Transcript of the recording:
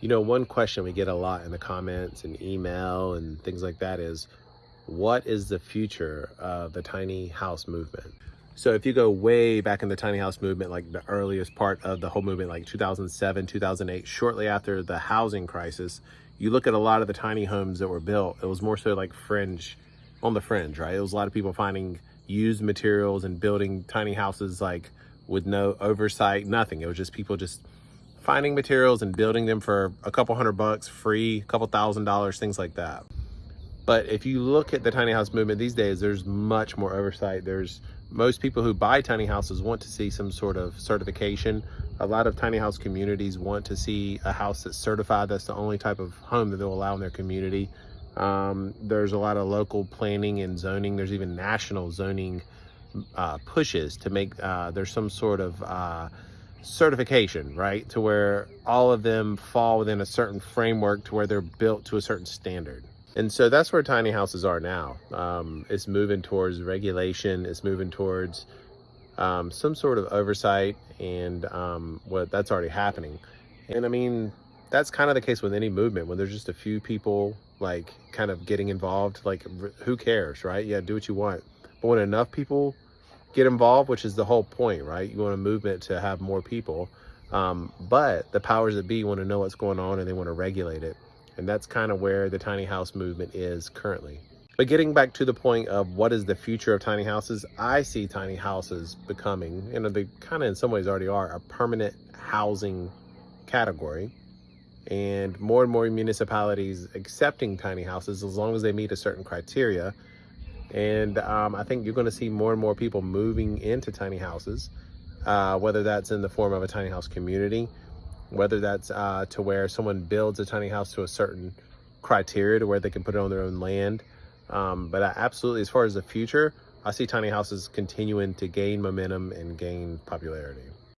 You know, one question we get a lot in the comments and email and things like that is, what is the future of the tiny house movement? So if you go way back in the tiny house movement, like the earliest part of the whole movement, like 2007, 2008, shortly after the housing crisis, you look at a lot of the tiny homes that were built, it was more so like fringe, on the fringe, right? It was a lot of people finding used materials and building tiny houses like with no oversight, nothing. It was just people just finding materials and building them for a couple hundred bucks free, a couple thousand dollars, things like that. But if you look at the tiny house movement these days, there's much more oversight. There's most people who buy tiny houses want to see some sort of certification. A lot of tiny house communities want to see a house that's certified. That's the only type of home that they'll allow in their community. Um, there's a lot of local planning and zoning. There's even national zoning uh, pushes to make uh, there's some sort of uh, certification, right? To where all of them fall within a certain framework to where they're built to a certain standard. And so that's where tiny houses are now. Um, it's moving towards regulation. It's moving towards um, some sort of oversight and um, what that's already happening. And I mean, that's kind of the case with any movement when there's just a few people like kind of getting involved, like who cares, right? Yeah, do what you want. But when enough people get involved, which is the whole point, right? You want a movement to have more people. Um, but the powers that be want to know what's going on and they want to regulate it. And that's kind of where the tiny house movement is currently. But getting back to the point of what is the future of tiny houses, I see tiny houses becoming, you know, they kind of in some ways already are, a permanent housing category. And more and more municipalities accepting tiny houses as long as they meet a certain criteria and um, I think you're going to see more and more people moving into tiny houses, uh, whether that's in the form of a tiny house community, whether that's uh, to where someone builds a tiny house to a certain criteria to where they can put it on their own land. Um, but I absolutely, as far as the future, I see tiny houses continuing to gain momentum and gain popularity.